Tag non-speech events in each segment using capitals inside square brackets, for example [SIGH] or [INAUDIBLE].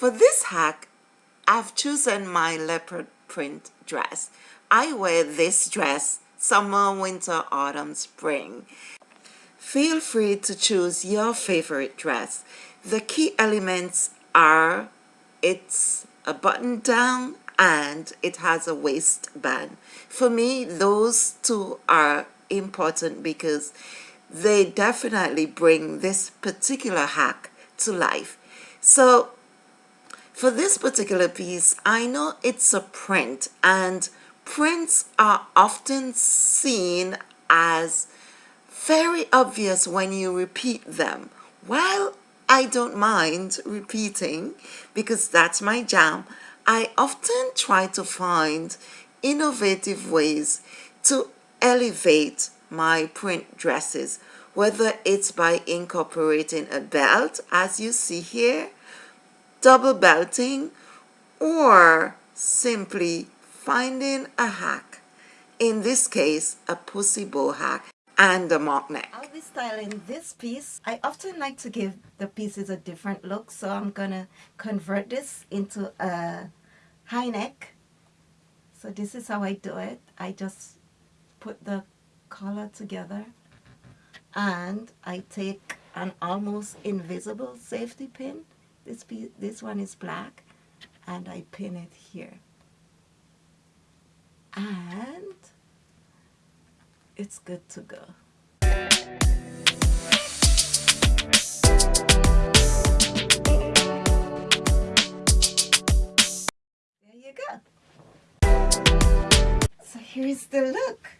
For this hack, I've chosen my leopard print dress. I wear this dress summer, winter, autumn, spring. Feel free to choose your favorite dress. The key elements are it's a button down and it has a waistband. For me, those two are important because they definitely bring this particular hack to life. So for this particular piece, I know it's a print and prints are often seen as very obvious when you repeat them. While I don't mind repeating because that's my jam, I often try to find innovative ways to elevate my print dresses, whether it's by incorporating a belt, as you see here, double belting, or simply finding a hack. In this case, a pussy bow hack and a mock neck. I'll be styling this piece. I often like to give the pieces a different look, so I'm gonna convert this into a high neck. So this is how I do it. I just put the collar together and I take an almost invisible safety pin. This, piece, this one is black and I pin it here. And it's good to go. There you go. So here's the look.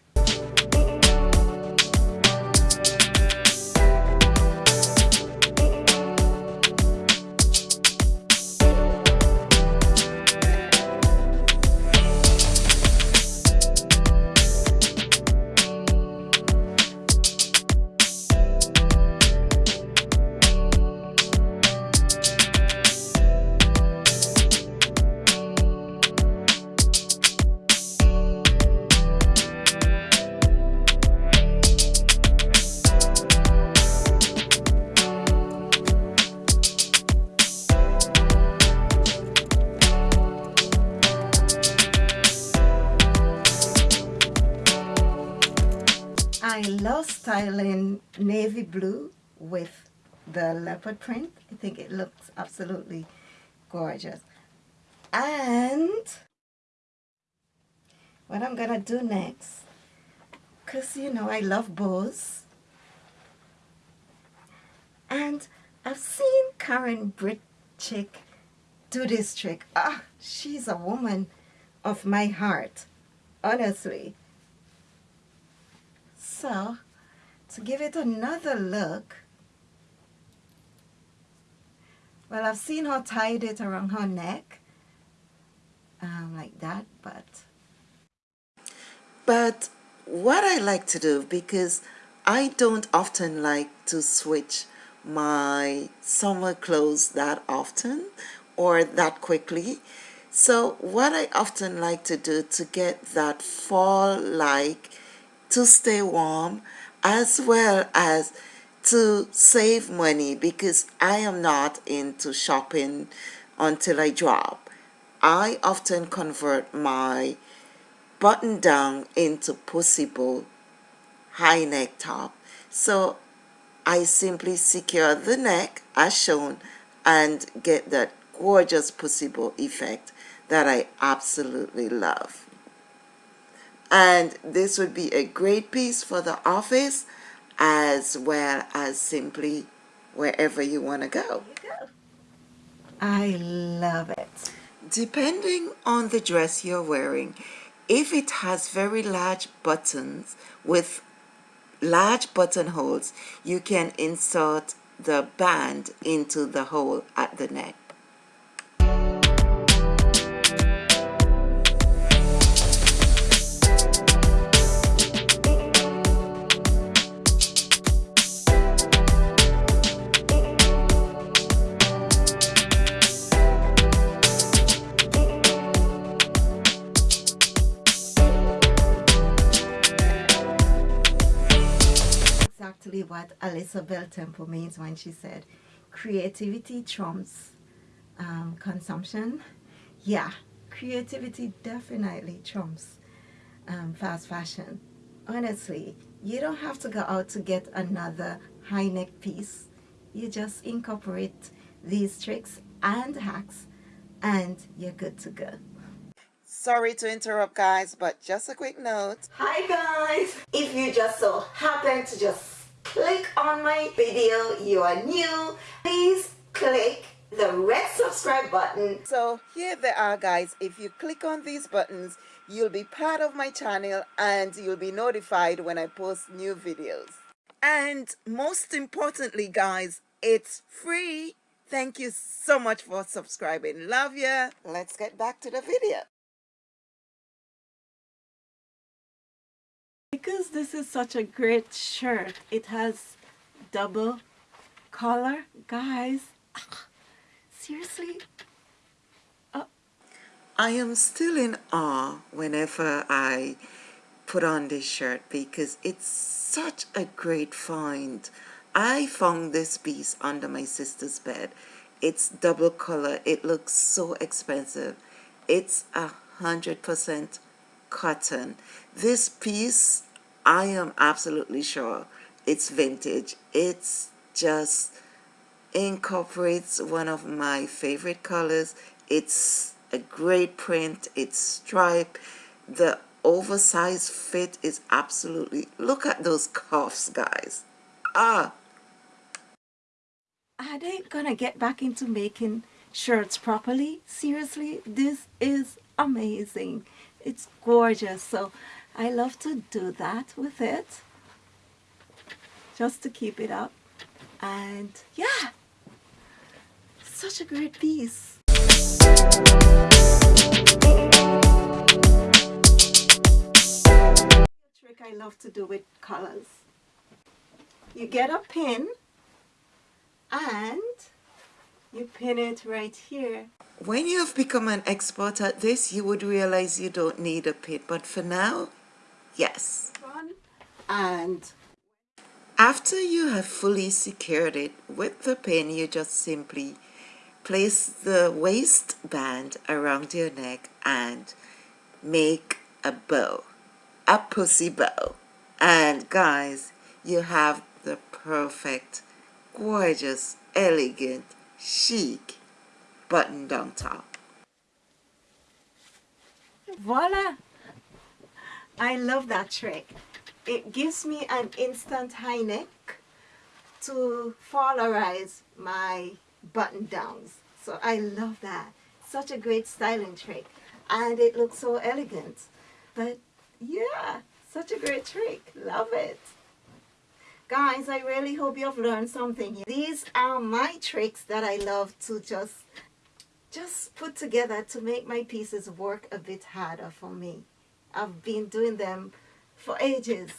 I love styling navy blue with the leopard print. I think it looks absolutely gorgeous. And what I'm going to do next, because you know I love bows, and I've seen Karen Britchick do this trick. Ah, she's a woman of my heart, honestly. So, to give it another look, well, I've seen her tied it around her neck, um, like that, but... But what I like to do, because I don't often like to switch my summer clothes that often or that quickly. So what I often like to do to get that fall-like to stay warm as well as to save money because I am not into shopping until I drop. I often convert my button down into possible high neck top. So I simply secure the neck as shown and get that gorgeous pussy bow effect that I absolutely love and this would be a great piece for the office as well as simply wherever you want to go. I love it. Depending on the dress you're wearing, if it has very large buttons with large buttonholes, you can insert the band into the hole at the neck. What Alyssa Beltempo means when she said creativity trumps um, consumption. Yeah, creativity definitely trumps um, fast fashion. Honestly, you don't have to go out to get another high neck piece. You just incorporate these tricks and hacks and you're good to go. Sorry to interrupt guys, but just a quick note. Hi guys! If you just so happen to just click on my video, you are new, please click the red subscribe button. So here they are guys. If you click on these buttons, you'll be part of my channel and you'll be notified when I post new videos. And most importantly guys, it's free. Thank you so much for subscribing. Love ya. Let's get back to the video. Because this is such a great shirt, it has double collar. Guys, [LAUGHS] seriously? Uh, I am still in awe whenever I put on this shirt because it's such a great find. I found this piece under my sister's bed. It's double color. It looks so expensive. It's a hundred percent cotton. This piece, I am absolutely sure it's vintage. It's just incorporates one of my favorite colors. It's a great print. It's striped. The oversized fit is absolutely, look at those cuffs, guys. Ah. Are they gonna get back into making shirts properly? Seriously, this is amazing. It's gorgeous. So I love to do that with it. Just to keep it up. And yeah, such a great piece. trick I love to do with colors. You get a pin and you pin it right here when you have become an expert at this, you would realize you don't need a pit. But for now, yes. And after you have fully secured it with the pin, you just simply place the waistband around your neck and make a bow, a pussy bow. And guys, you have the perfect, gorgeous, elegant, chic button down top. Voila! I love that trick. It gives me an instant high neck to florize my button downs. So I love that. Such a great styling trick. And it looks so elegant. But yeah, such a great trick. Love it. Guys, I really hope you've learned something. These are my tricks that I love to just just put together to make my pieces work a bit harder for me. I've been doing them for ages.